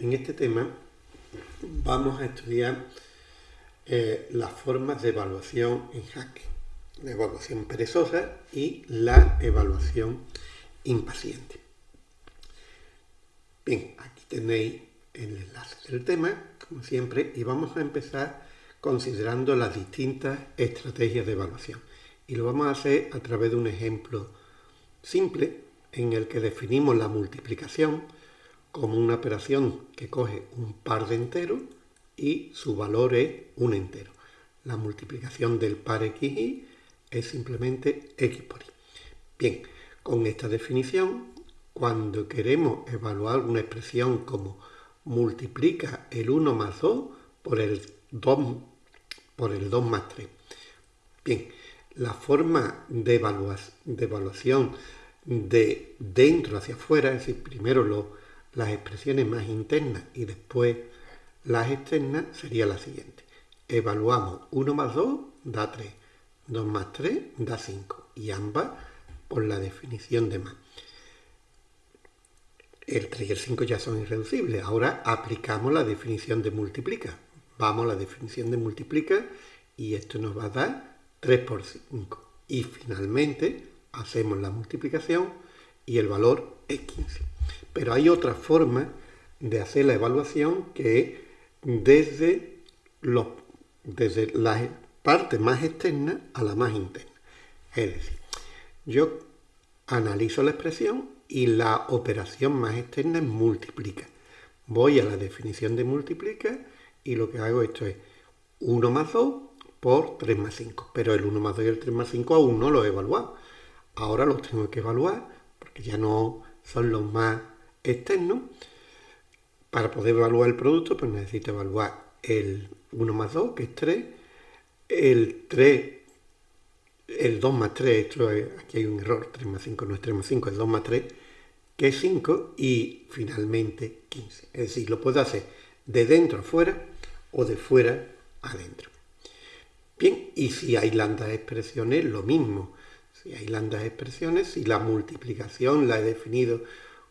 en este tema vamos a estudiar eh, las formas de evaluación en Hack, la evaluación perezosa y la evaluación impaciente. Bien, aquí tenéis el enlace del tema, como siempre, y vamos a empezar considerando las distintas estrategias de evaluación. Y lo vamos a hacer a través de un ejemplo simple en el que definimos la multiplicación como una operación que coge un par de enteros y su valor es un entero. La multiplicación del par xy es simplemente x por y. Bien, con esta definición, cuando queremos evaluar una expresión como multiplica el 1 más 2 por el 2, por el 2 más 3. Bien, la forma de, evaluación de dentro hacia afuera, es decir, primero las expresiones más internas y después las externas, sería la siguiente. Evaluamos 1 más 2 da 3, 2 más 3 da 5 y ambas por la definición de más. El 3 y el 5 ya son irreducibles. Ahora aplicamos la definición de multiplica. Vamos a la definición de multiplica y esto nos va a dar 3 por 5. Y finalmente hacemos la multiplicación y el valor es 15. Pero hay otra forma de hacer la evaluación que es desde, los, desde la parte más externa a la más interna. Es decir, yo analizo la expresión y la operación más externa es multiplica. Voy a la definición de multiplica y lo que hago esto es 1 más 2 por 3 más 5. Pero el 1 más 2 y el 3 más 5 aún no lo he evaluado. Ahora los tengo que evaluar porque ya no son los más externos. Para poder evaluar el producto, pues necesito evaluar el 1 más 2, que es 3, el 3, el 2 más 3, esto aquí hay un error, 3 más 5 no es 3 más 5, es 2 más 3, que es 5, y finalmente 15. Es decir, lo puedo hacer de dentro a fuera o de fuera adentro. Bien, y si hay landas expresiones, lo mismo. Si hay landas expresiones, si la multiplicación la he definido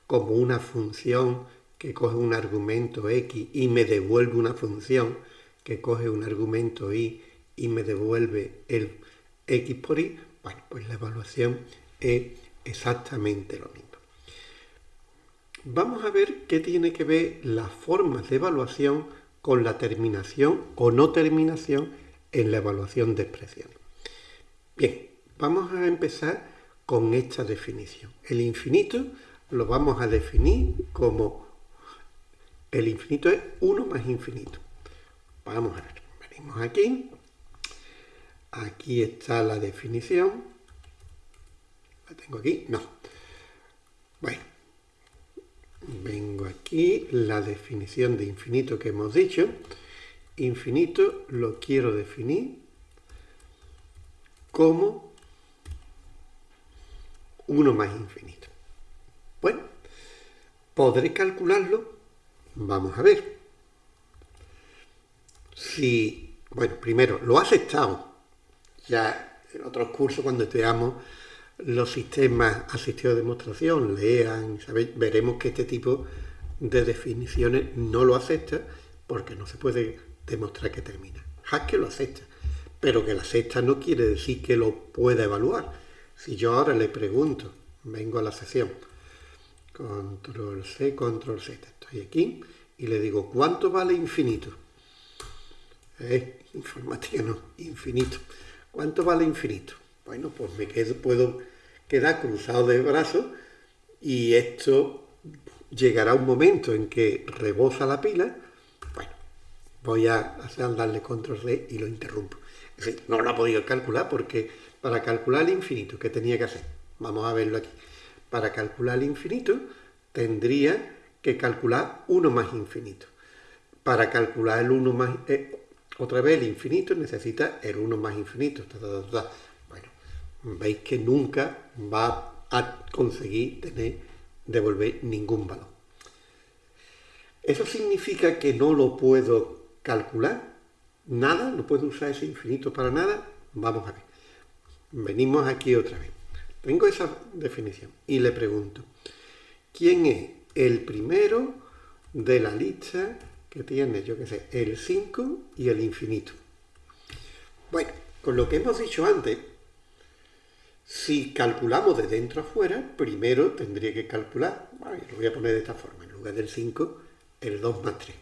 como una función que coge un argumento x y me devuelve una función que coge un argumento y y me devuelve el x por y, bueno, pues la evaluación es exactamente lo mismo. Vamos a ver qué tiene que ver las formas de evaluación con la terminación o no terminación en la evaluación de expresión. Bien, vamos a empezar con esta definición. El infinito lo vamos a definir como el infinito es 1 más infinito. Vamos a ver, venimos aquí, aquí está la definición, la tengo aquí, no, bueno, vengo aquí, la definición de infinito que hemos dicho, infinito lo quiero definir como 1 más infinito. Bueno, ¿podré calcularlo? Vamos a ver. Si, bueno, primero, lo ha aceptado. Ya en otros cursos, cuando estudiamos los sistemas asistidos de demostración, lean, veremos que este tipo de definiciones no lo acepta porque no se puede demostrar que termina. Haskell lo acepta, pero que la acepta no quiere decir que lo pueda evaluar. Si yo ahora le pregunto, vengo a la sesión, control C, control Z, estoy aquí, y le digo, ¿cuánto vale infinito? Eh, informática no, infinito. ¿Cuánto vale infinito? Bueno, pues me quedo, puedo quedar cruzado de brazos y esto llegará un momento en que rebosa la pila voy a hacer, darle control C y lo interrumpo. Es decir, no lo ha podido calcular porque para calcular el infinito, ¿qué tenía que hacer? Vamos a verlo aquí. Para calcular el infinito tendría que calcular 1 más infinito. Para calcular el 1 más... Eh, otra vez el infinito necesita el 1 más infinito. bueno, veis que nunca va a conseguir tener, devolver ningún valor. Eso significa que no lo puedo calcular nada, no puedo usar ese infinito para nada, vamos a ver. Venimos aquí otra vez. Tengo esa definición y le pregunto, ¿quién es el primero de la lista que tiene, yo qué sé, el 5 y el infinito. Bueno, con lo que hemos dicho antes, si calculamos de dentro a fuera, primero tendría que calcular, lo voy a poner de esta forma, en lugar del 5, el 2 más 3.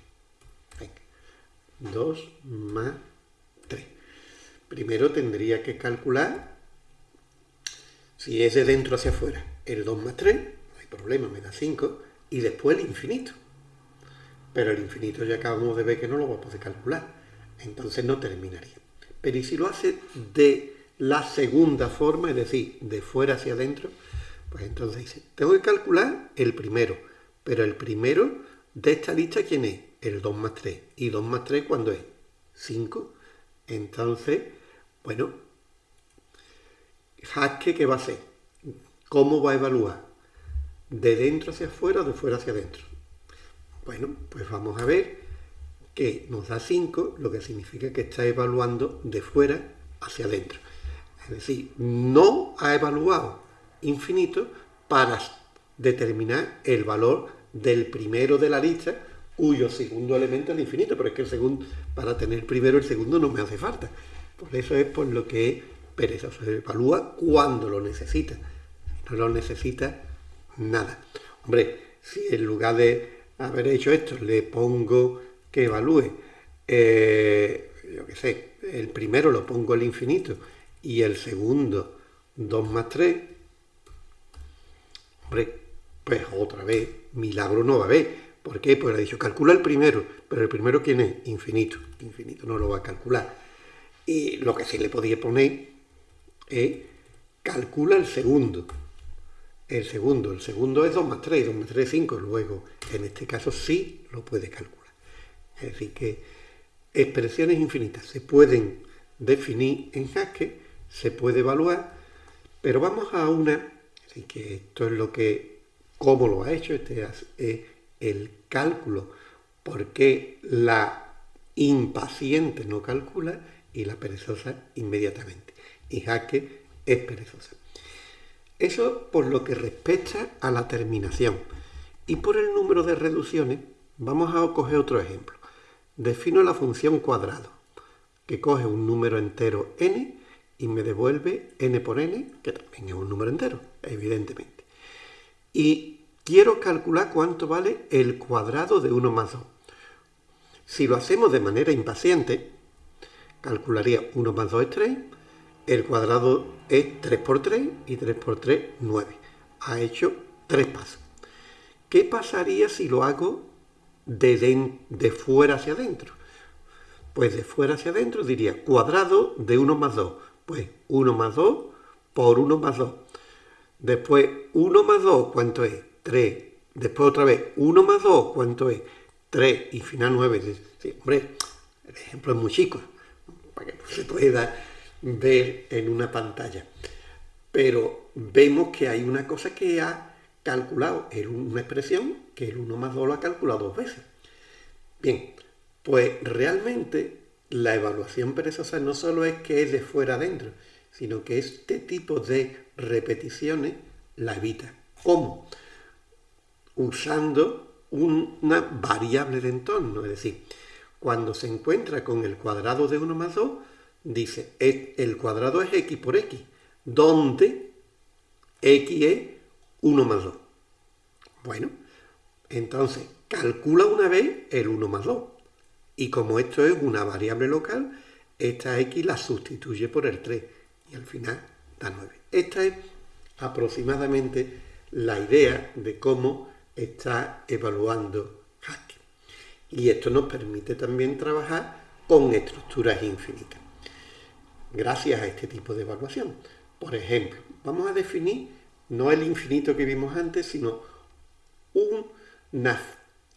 2 más 3. Primero tendría que calcular, si es de dentro hacia afuera, el 2 más 3, no hay problema, me da 5, y después el infinito. Pero el infinito ya acabamos de ver que no lo vamos a calcular, entonces no terminaría. Pero ¿y si lo hace de la segunda forma, es decir, de fuera hacia adentro, pues entonces dice, tengo que calcular el primero, pero el primero de esta lista, ¿quién es? El 2 más 3. ¿Y 2 más 3 cuándo es? 5. Entonces, bueno, Haske, ¿qué va a hacer? ¿Cómo va a evaluar? ¿De dentro hacia afuera o de fuera hacia adentro? Bueno, pues vamos a ver que nos da 5, lo que significa que está evaluando de fuera hacia adentro. Es decir, no ha evaluado infinito para determinar el valor del primero de la lista, cuyo segundo elemento es infinito, pero es que el segundo, para tener primero el segundo no me hace falta. Por eso es por lo que perezoso. Se evalúa cuando lo necesita. Si no lo necesita, nada. Hombre, si en lugar de haber hecho esto le pongo que evalúe, eh, yo qué sé, el primero lo pongo el infinito y el segundo 2 más 3, hombre, pues otra vez, milagro no va a haber. ¿Por qué? Pues le he dicho, calcula el primero, pero el primero ¿quién es? Infinito. Infinito no lo va a calcular. Y lo que sí le podía poner es, calcula el segundo. El segundo, el segundo es 2 más 3, 2 más 3 es 5, luego en este caso sí lo puede calcular. Es decir, que expresiones infinitas se pueden definir en Haskell se puede evaluar, pero vamos a una, así que esto es lo que, cómo lo ha hecho, este es el cálculo, porque la impaciente no calcula y la perezosa inmediatamente. Y Jaque es perezosa. Eso por lo que respecta a la terminación. Y por el número de reducciones, vamos a coger otro ejemplo. Defino la función cuadrado, que coge un número entero n y me devuelve n por n, que también es un número entero, evidentemente. Y quiero calcular cuánto vale el cuadrado de 1 más 2. Si lo hacemos de manera impaciente, calcularía 1 más 2 es 3, el cuadrado es 3 por 3 y 3 por 3, 9. Ha hecho 3 pasos. ¿Qué pasaría si lo hago de, de fuera hacia adentro? Pues de fuera hacia adentro diría cuadrado de 1 más 2 pues 1 más 2 por 1 más 2. Después 1 más 2, ¿cuánto es? 3. Después otra vez 1 más 2, ¿cuánto es? 3. Y final 9. Sí, hombre, el ejemplo es muy chico, para que no se pueda ver en una pantalla. Pero vemos que hay una cosa que ha calculado, una expresión que el 1 más 2 lo ha calculado dos veces. Bien, pues realmente la evaluación perezosa no solo es que es de fuera adentro, sino que este tipo de repeticiones la evita. ¿Cómo? Usando una variable de entorno, es decir, cuando se encuentra con el cuadrado de 1 más 2, dice, el cuadrado es x por x, donde x es 1 más 2. Bueno, entonces calcula una vez el 1 más 2 y como esto es una variable local, esta x la sustituye por el 3 y al final da 9. Esta es aproximadamente la idea de cómo está evaluando Haskell. Y esto nos permite también trabajar con estructuras infinitas. Gracias a este tipo de evaluación. Por ejemplo, vamos a definir no el infinito que vimos antes, sino una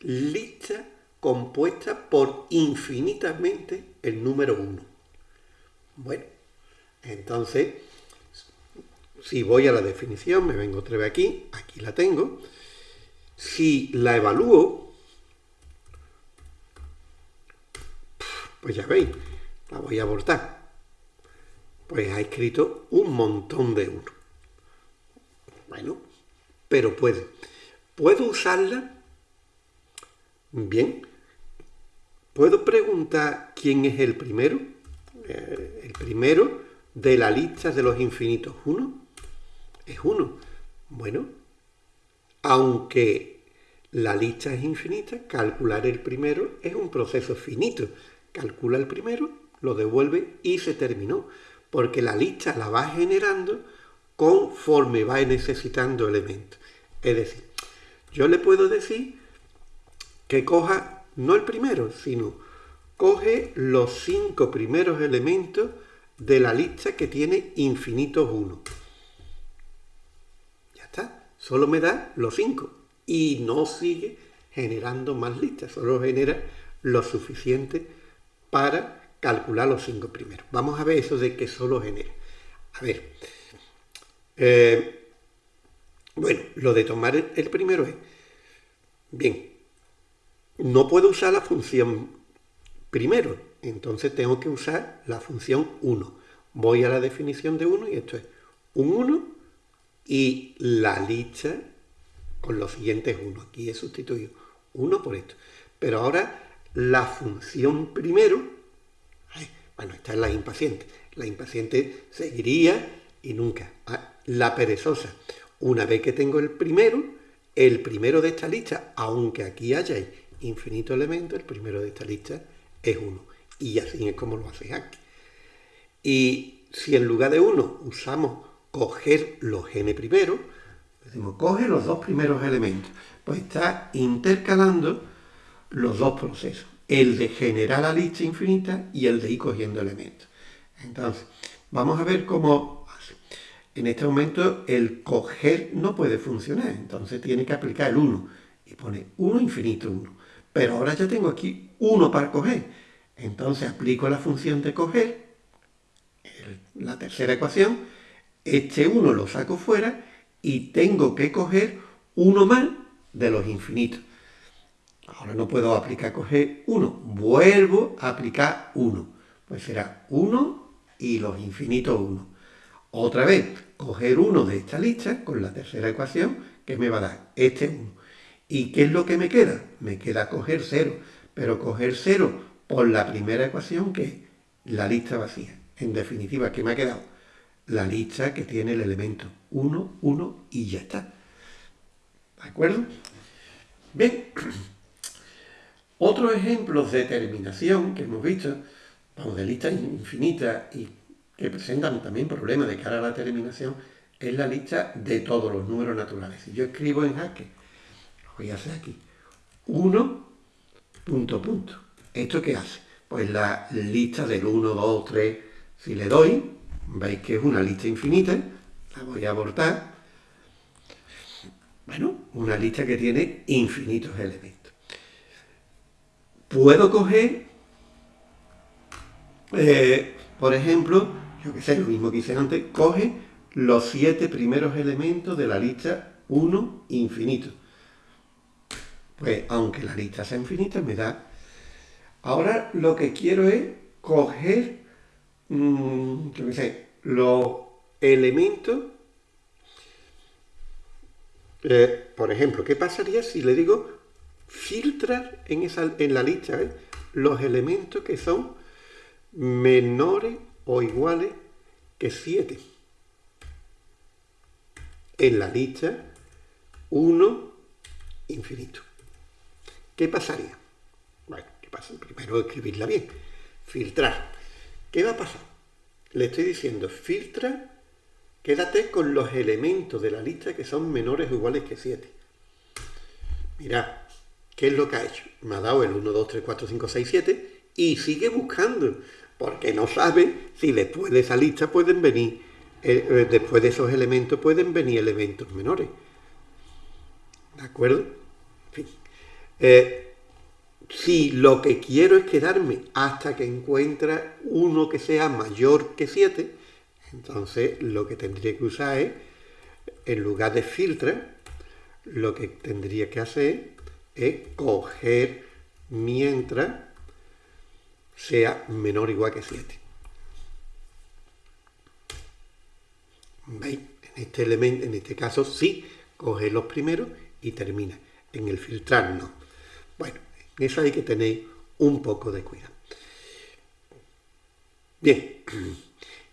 lista compuesta por infinitamente el número 1. Bueno, entonces, si voy a la definición, me vengo otra vez aquí, aquí la tengo. Si la evalúo, pues ya veis, la voy a abortar. Pues ha escrito un montón de 1. Bueno, pero puede. Puedo usarla Bien. ¿Puedo preguntar quién es el primero? Eh, el primero de la lista de los infinitos. ¿Uno? Es uno. Bueno, aunque la lista es infinita, calcular el primero es un proceso finito. Calcula el primero, lo devuelve y se terminó. Porque la lista la va generando conforme va necesitando elementos. Es decir, yo le puedo decir que coja no el primero, sino coge los cinco primeros elementos de la lista que tiene infinitos 1. Ya está, solo me da los cinco y no sigue generando más listas, solo genera lo suficiente para calcular los cinco primeros. Vamos a ver eso de que solo genera. A ver, eh, bueno, lo de tomar el primero es, bien, no puedo usar la función primero, entonces tengo que usar la función 1. Voy a la definición de 1 y esto es un 1 y la lista con los siguientes 1. Aquí he sustituido 1 por esto. Pero ahora la función primero, bueno, esta es la impaciente. La impaciente seguiría y nunca. Ah, la perezosa, una vez que tengo el primero, el primero de esta lista, aunque aquí haya infinito elemento, el primero de esta lista es 1. Y así es como lo hace aquí. Y si en lugar de 1 usamos coger los n primero, decimos coge los dos primeros elementos, pues está intercalando los dos procesos, el de generar la lista infinita y el de ir cogiendo elementos. Entonces, vamos a ver cómo. En este momento el coger no puede funcionar, entonces tiene que aplicar el 1 y pone 1 infinito 1. Pero ahora ya tengo aquí 1 para coger. Entonces aplico la función de coger, la tercera ecuación, este 1 lo saco fuera y tengo que coger uno más de los infinitos. Ahora no puedo aplicar coger 1, vuelvo a aplicar 1. Pues será 1 y los infinitos 1. Otra vez, coger 1 de esta lista con la tercera ecuación que me va a dar este 1. ¿Y qué es lo que me queda? Me queda coger 0, pero coger 0 por la primera ecuación que es la lista vacía. En definitiva, ¿qué me ha quedado? La lista que tiene el elemento 1, 1 y ya está. ¿De acuerdo? Bien. Otros ejemplos de terminación que hemos visto, vamos, de listas infinitas y que presentan también problemas de cara a la terminación, es la lista de todos los números naturales. Si yo escribo en jaque, lo voy a hacer aquí, 1, punto, punto. ¿Esto qué hace? Pues la lista del 1, 2, 3, si le doy, veis que es una lista infinita, la voy a abortar. Bueno, una lista que tiene infinitos elementos. Puedo coger, eh, por ejemplo, yo que sé, lo mismo que hice antes, coge los siete primeros elementos de la lista 1 infinito. Pues aunque la lista sea infinita, me da... Ahora lo que quiero es coger mmm, los elementos, eh, por ejemplo, ¿qué pasaría si le digo filtrar en, esa, en la lista eh, los elementos que son menores o iguales que 7? En la lista 1 infinito. ¿Qué pasaría? Bueno, ¿qué pasa? Primero escribirla bien. Filtrar. ¿Qué va a pasar? Le estoy diciendo, filtra, quédate con los elementos de la lista que son menores o iguales que 7. Mirad, ¿qué es lo que ha hecho? Me ha dado el 1, 2, 3, 4, 5, 6, 7 y sigue buscando, porque no sabe si después de esa lista pueden venir, eh, eh, después de esos elementos pueden venir elementos menores. ¿De acuerdo? En fin. Eh, si lo que quiero es quedarme hasta que encuentre uno que sea mayor que 7, entonces lo que tendría que usar es, en lugar de filtrar, lo que tendría que hacer es coger mientras sea menor o igual que 7. ¿Veis? En este elemento, en este caso sí, coge los primeros y termina. En el filtrar no. Bueno, Eso hay que tener un poco de cuidado. Bien,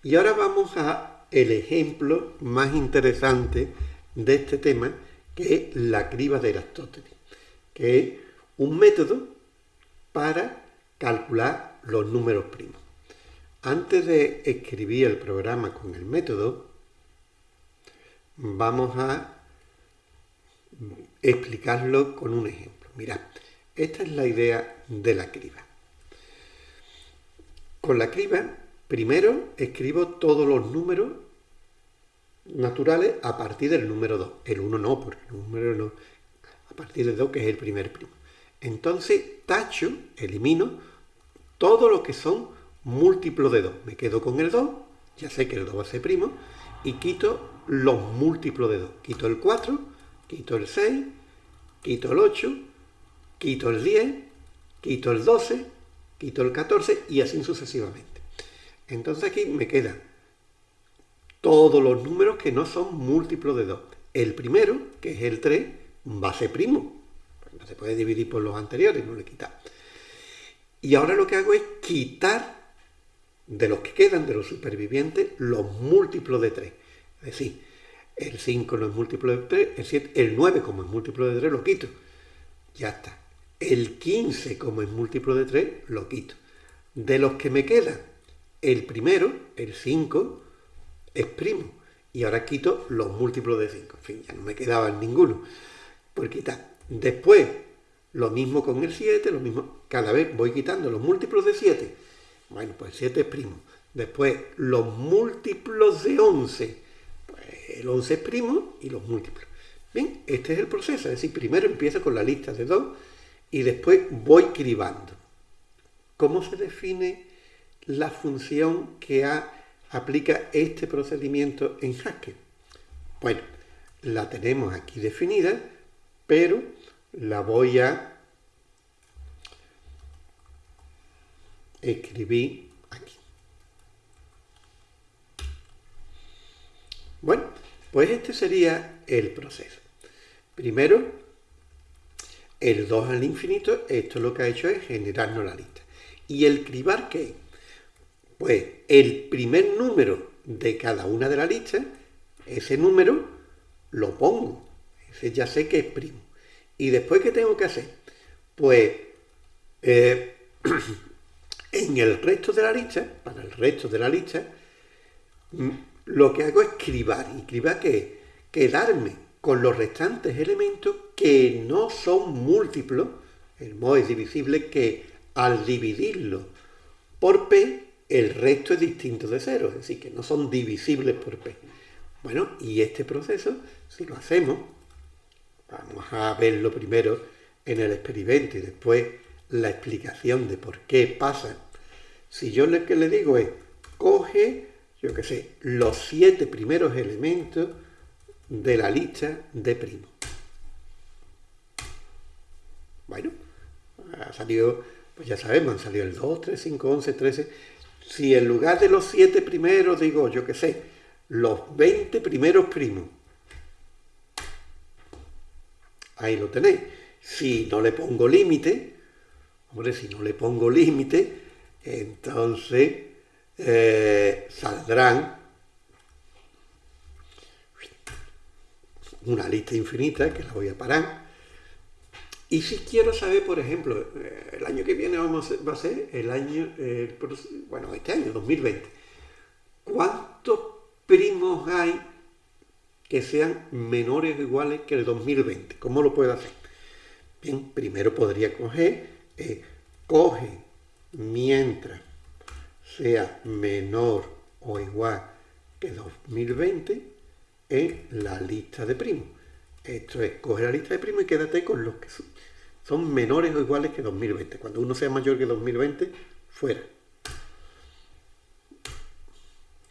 y ahora vamos a el ejemplo más interesante de este tema, que es la criba de Aristóteles, que es un método para calcular los números primos. Antes de escribir el programa con el método, vamos a explicarlo con un ejemplo. Mirad, esta es la idea de la criba. Con la criba, primero escribo todos los números naturales a partir del número 2. El 1 no, porque el número no. Partir del 2, que es el primer primo. Entonces, tacho, elimino todo lo que son múltiplos de 2. Me quedo con el 2, ya sé que el 2 va a ser primo, y quito los múltiplos de 2. Quito el 4, quito el 6, quito el 8, quito el 10, quito el 12, quito el 14 y así sucesivamente. Entonces aquí me quedan todos los números que no son múltiplos de 2. El primero, que es el 3, a ser primo. Pues no se puede dividir por los anteriores, no le quita. Y ahora lo que hago es quitar de los que quedan, de los supervivientes, los múltiplos de 3. Es decir, el 5 no es múltiplo de 3, el, 7, el 9 como es múltiplo de 3 lo quito. Ya está. El 15 como es múltiplo de 3 lo quito. De los que me quedan, el primero, el 5, es primo. Y ahora quito los múltiplos de 5. En fin, ya no me quedaban ninguno por quitar. Después, lo mismo con el 7, lo mismo, cada vez voy quitando los múltiplos de 7. Bueno, pues 7 es primo. Después, los múltiplos de 11. Pues el 11 es primo y los múltiplos. Bien, este es el proceso. Es decir, primero empiezo con la lista de 2 y después voy cribando. ¿Cómo se define la función que aplica este procedimiento en Haskell? Bueno, la tenemos aquí definida, pero la voy a escribir aquí. Bueno, pues este sería el proceso. Primero, el 2 al infinito, esto lo que ha hecho es generarnos la lista. ¿Y el cribar qué? Pues el primer número de cada una de las listas, ese número lo pongo. Ya sé que es primo. ¿Y después qué tengo que hacer? Pues eh, en el resto de la lista, para el resto de la lista, mm, lo que hago es cribar. ¿Y cribar qué? Quedarme con los restantes elementos que no son múltiplos. El modo es divisible que al dividirlo por p, el resto es distinto de cero, es decir, que no son divisibles por p. Bueno, y este proceso, si lo hacemos, Vamos a verlo primero en el experimento y después la explicación de por qué pasa. Si yo lo que le digo es, coge, yo qué sé, los siete primeros elementos de la lista de primo. Bueno, ha salido, pues ya sabemos, han salido el 2, 3, 5, 11, 13. Si en lugar de los siete primeros digo, yo qué sé, los 20 primeros primos, ahí lo tenéis. Si no le pongo límite, hombre, si no le pongo límite, entonces eh, saldrán una lista infinita que la voy a parar. Y si quiero saber, por ejemplo, eh, el año que viene va a ser el año, bueno, este año, 2020, ¿cuántos primos hay que sean menores o iguales que el 2020. ¿Cómo lo puedo hacer? Bien, primero podría coger, eh, coge mientras sea menor o igual que 2020 en la lista de primos. Esto es, coge la lista de primos y quédate con los que son menores o iguales que 2020. Cuando uno sea mayor que 2020, fuera.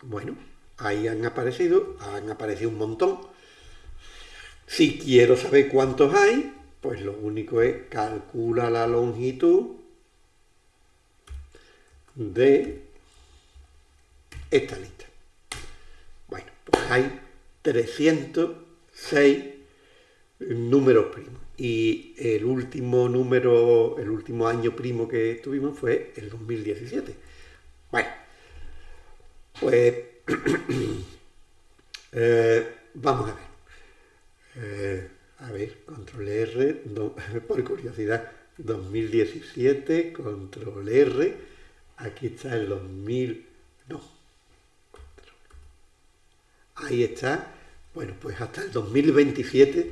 Bueno, ahí han aparecido, han aparecido un montón. Si quiero saber cuántos hay, pues lo único es calcula la longitud de esta lista. Bueno, pues hay 306 números primos. y el último número, el último año primo que tuvimos fue el 2017. Bueno, pues eh, vamos a ver. Eh, a ver, control R, por curiosidad, 2017, control R, aquí está el 2000, no, ahí está, bueno, pues hasta el 2027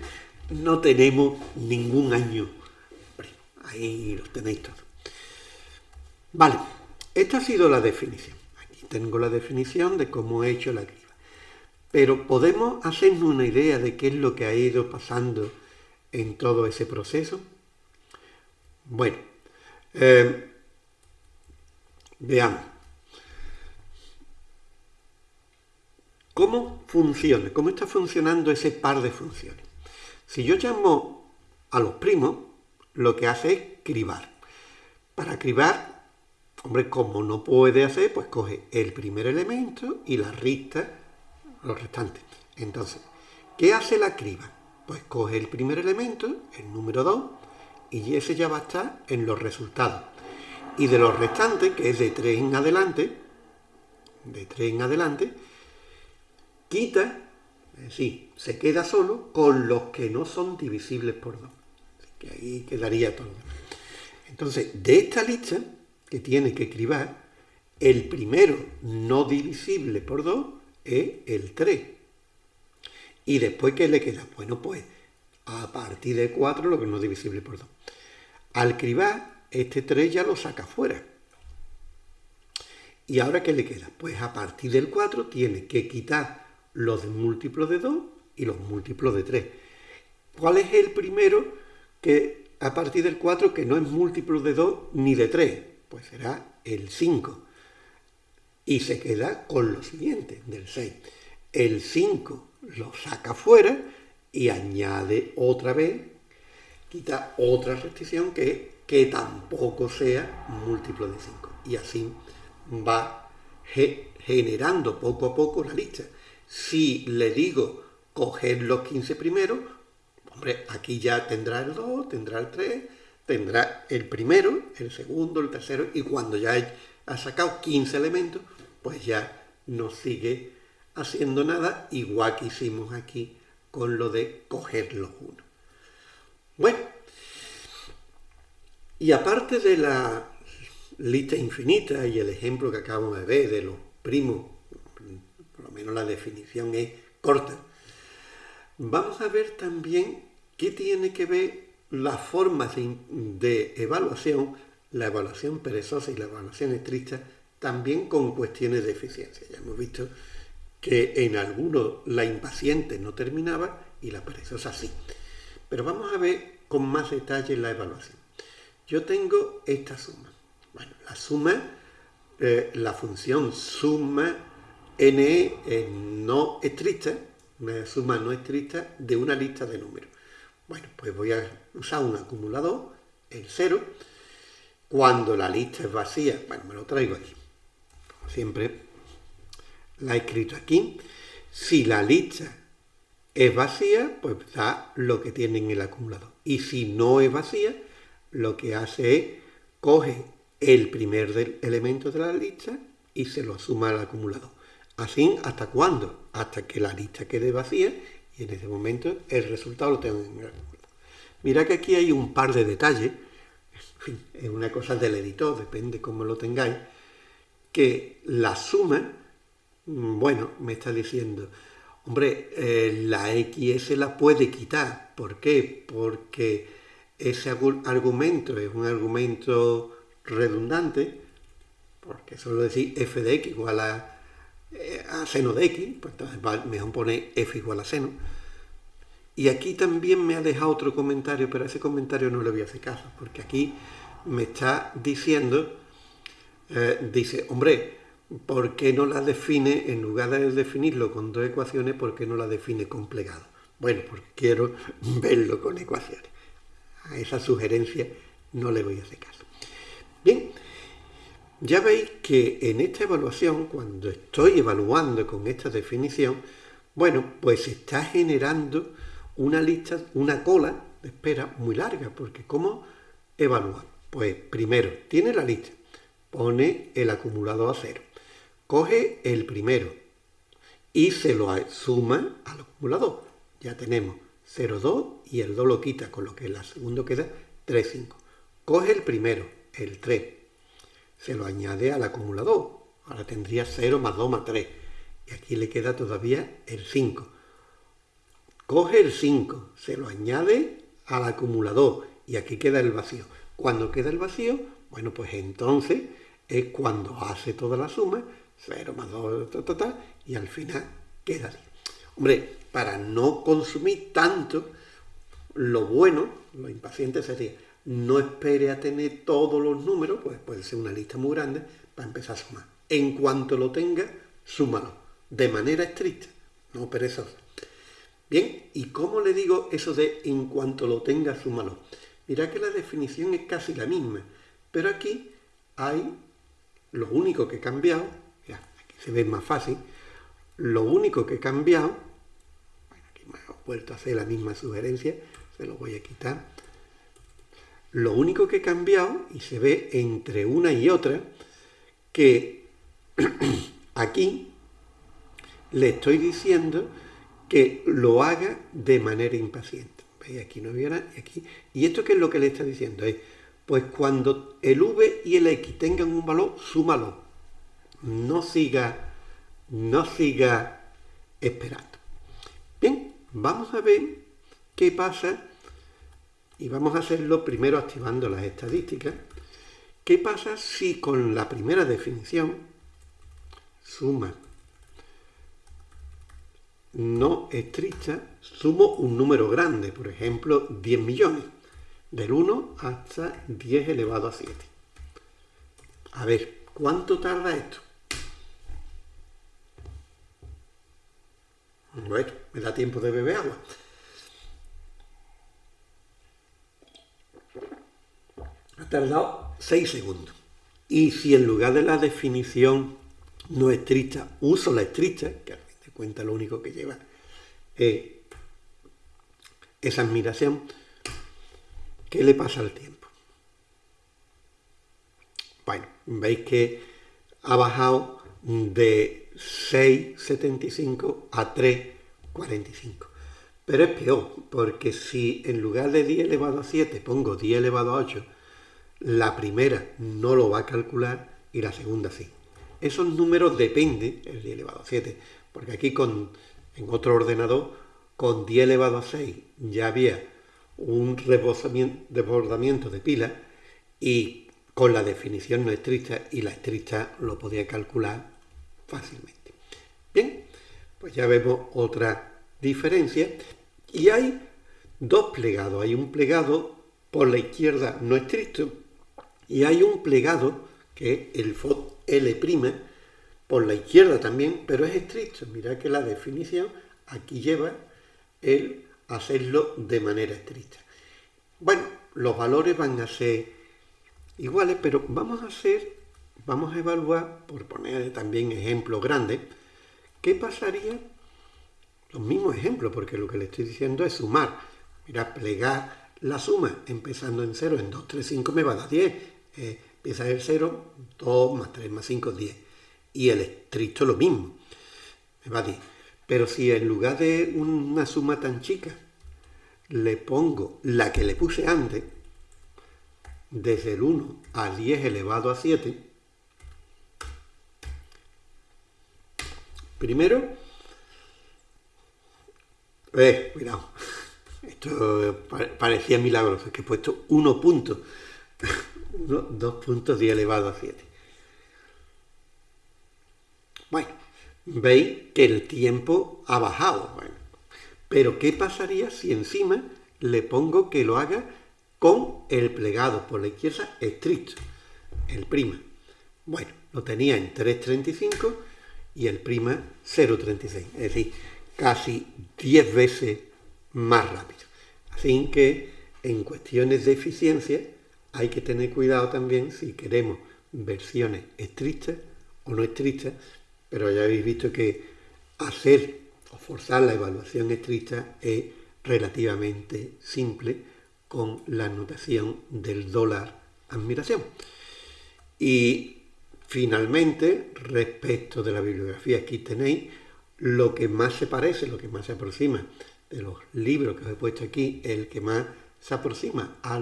no tenemos ningún año Ahí los tenéis todos. Vale, esta ha sido la definición. Tengo la definición de cómo he hecho la criba. Pero podemos hacernos una idea de qué es lo que ha ido pasando en todo ese proceso. Bueno, eh, veamos. ¿Cómo funciona? ¿Cómo está funcionando ese par de funciones? Si yo llamo a los primos, lo que hace es cribar. Para cribar, hombre, como no puede hacer, pues coge el primer elemento y la resta los restantes. Entonces, ¿qué hace la criba? Pues coge el primer elemento, el número 2, y ese ya va a estar en los resultados. Y de los restantes, que es de 3 en adelante, de 3 en adelante, quita es decir, se queda solo con los que no son divisibles por 2. que ahí quedaría todo. Entonces, de esta lista que tiene que cribar, el primero no divisible por 2 es el 3. Y después, ¿qué le queda? Bueno, pues a partir de 4 lo que no es divisible por 2. Al cribar, este 3 ya lo saca fuera. ¿Y ahora qué le queda? Pues a partir del 4 tiene que quitar los múltiplos de 2 y los múltiplos de 3. ¿Cuál es el primero que a partir del 4 que no es múltiplo de 2 ni de 3? Pues será el 5. Y se queda con lo siguiente del 6. El 5 lo saca fuera y añade otra vez, quita otra restricción que que tampoco sea múltiplo de 5. Y así va generando poco a poco la lista. Si le digo coger los 15 primeros, hombre, aquí ya tendrá el 2, tendrá el 3, tendrá el primero, el segundo, el tercero, y cuando ya ha sacado 15 elementos, pues ya no sigue haciendo nada, igual que hicimos aquí con lo de coger los uno. Bueno, y aparte de la lista infinita y el ejemplo que acabamos de ver de los primos menos la definición es corta. Vamos a ver también qué tiene que ver las formas de, evaluación, la evaluación perezosa y la evaluación estricta, también con cuestiones de eficiencia. Ya hemos visto que en algunos la impaciente no terminaba y la perezosa sí. Pero vamos a ver con más detalle la evaluación. Yo tengo esta suma. Bueno, la suma, eh, la función suma n no estricta, una suma no estricta de una lista de números. Bueno, pues voy a usar un acumulador, el 0. Cuando la lista es vacía, bueno, me lo traigo aquí. Como siempre, la he escrito aquí. Si la lista es vacía, pues da lo que tiene en el acumulador. Y si no es vacía, lo que hace es coge el primer elemento de la lista y se lo suma al acumulador. Así, ¿hasta cuándo? Hasta que la lista quede vacía y en ese momento el resultado lo tengo en Mira que aquí hay un par de detalles, en fin, es una cosa del editor, depende cómo lo tengáis, que la suma, mm, bueno, me está diciendo, hombre, eh, la XS la puede quitar. ¿Por qué? Porque ese argumento es un argumento redundante, porque solo decir f de x igual a a seno de x, pues entonces mejor poner f igual a seno. Y aquí también me ha dejado otro comentario, pero a ese comentario no le voy a hacer caso, porque aquí me está diciendo, eh, dice, hombre, ¿por qué no la define, en lugar de definirlo con dos ecuaciones, por qué no la define con plegado? Bueno, porque quiero verlo con ecuaciones. A esa sugerencia no le voy a hacer caso. Bien, ya veis que en esta evaluación, cuando estoy evaluando con esta definición, bueno, pues se está generando una lista, una cola de espera muy larga, porque ¿cómo evaluar? Pues primero, tiene la lista, pone el acumulado a cero, coge el primero y se lo suma al acumulador. Ya tenemos 0,2 y el 2 lo quita, con lo que la segundo queda 3,5. Coge el primero, el 3, se lo añade al acumulador. Ahora tendría 0 más 2 más 3. Y aquí le queda todavía el 5. Coge el 5, se lo añade al acumulador y aquí queda el vacío. Cuando queda el vacío, bueno, pues entonces es cuando hace toda la suma, 0 más 2, y al final queda así. Hombre, para no consumir tanto, lo bueno, lo impaciente sería, no espere a tener todos los números, pues puede ser una lista muy grande, para empezar a sumar. En cuanto lo tenga, súmalo, de manera estricta, no perezosa. Bien, ¿y cómo le digo eso de en cuanto lo tenga, súmalo? Mira que la definición es casi la misma, pero aquí hay lo único que he cambiado, aquí se ve más fácil, lo único que he cambiado, bueno, aquí me he vuelto a hacer la misma sugerencia, se lo voy a quitar, lo único que he cambiado, y se ve entre una y otra, que aquí le estoy diciendo que lo haga de manera impaciente. ¿Veis? Aquí no había nada, y aquí. ¿Y esto qué es lo que le está diciendo? Es, pues cuando el v y el x tengan un valor, súmalo. No siga, no siga esperando. Bien, vamos a ver qué pasa, y vamos a hacerlo primero activando las estadísticas. ¿Qué pasa si con la primera definición, suma no estricta, sumo un número grande, por ejemplo, 10 millones, del 1 hasta 10 elevado a 7. A ver, ¿cuánto tarda esto? Bueno, me da tiempo de beber agua. Ha tardado 6 segundos. Y si en lugar de la definición no estricta uso la estricta, que cuenta lo único que lleva eh, esa admiración, ¿qué le pasa al tiempo? Bueno, veis que ha bajado de 6,75 a 3,45. Pero es peor, porque si en lugar de 10 elevado a 7 pongo 10 elevado a 8, la primera no lo va a calcular y la segunda sí. Esos números dependen, el 10 elevado a 7, porque aquí con, en otro ordenador, con 10 elevado a 6 ya había un desbordamiento de pila y con la definición no estricta y la estricta lo podía calcular fácilmente. Bien, pues ya vemos otra diferencia y hay dos plegados. Hay un plegado por la izquierda no estricto y hay un plegado que el FOD L' por la izquierda también, pero es estricto. Mirad que la definición aquí lleva el hacerlo de manera estricta. Bueno, los valores van a ser iguales, pero vamos a hacer, vamos a evaluar, por poner también ejemplos grandes, qué pasaría, los mismos ejemplos, porque lo que le estoy diciendo es sumar. Mira, plegar la suma empezando en 0, en 2, 3, 5 me va a dar 10. Eh, empieza el 0, 2 más 3 más 5, 10 y el estricto lo mismo. Me va a decir, pero si en lugar de una suma tan chica le pongo la que le puse antes, desde el 1 a 10 elevado a 7, primero, eh, cuidado, esto parecía milagroso, es que he puesto 1 punto, 2 puntos 10 elevado a 7. Bueno, veis que el tiempo ha bajado. Bueno, pero ¿qué pasaría si encima le pongo que lo haga con el plegado por la izquierda estricto, el prima? Bueno, lo tenía en 3.35 y el prima 0.36, es decir, casi 10 veces más rápido. Así que en cuestiones de eficiencia hay que tener cuidado también si queremos versiones estrictas o no estrictas, pero ya habéis visto que hacer o forzar la evaluación estricta es relativamente simple con la notación del dólar admiración. Y finalmente, respecto de la bibliografía, aquí tenéis lo que más se parece, lo que más se aproxima de los libros que os he puesto aquí, el que más se aproxima a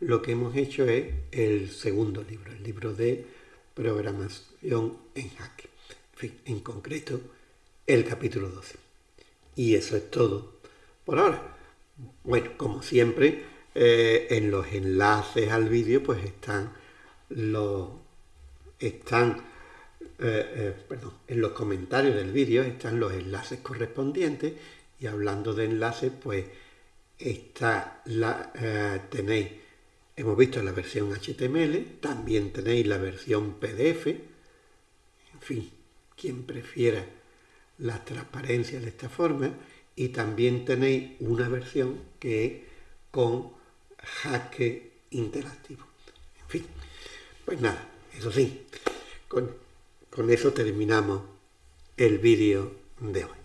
lo que hemos hecho es el segundo libro, el libro de programación en Hack. En fin, en concreto, el capítulo 12. Y eso es todo por ahora. Bueno, como siempre, eh, en los enlaces al vídeo pues están los están eh, eh, perdón, en los comentarios del vídeo están los enlaces correspondientes y hablando de enlaces pues está la tenéis hemos visto la versión HTML también tenéis la versión PDF en fin quien prefiera la transparencia de esta forma y también tenéis una versión que es con jaque interactivo. En fin, pues nada, eso sí, con, con eso terminamos el vídeo de hoy.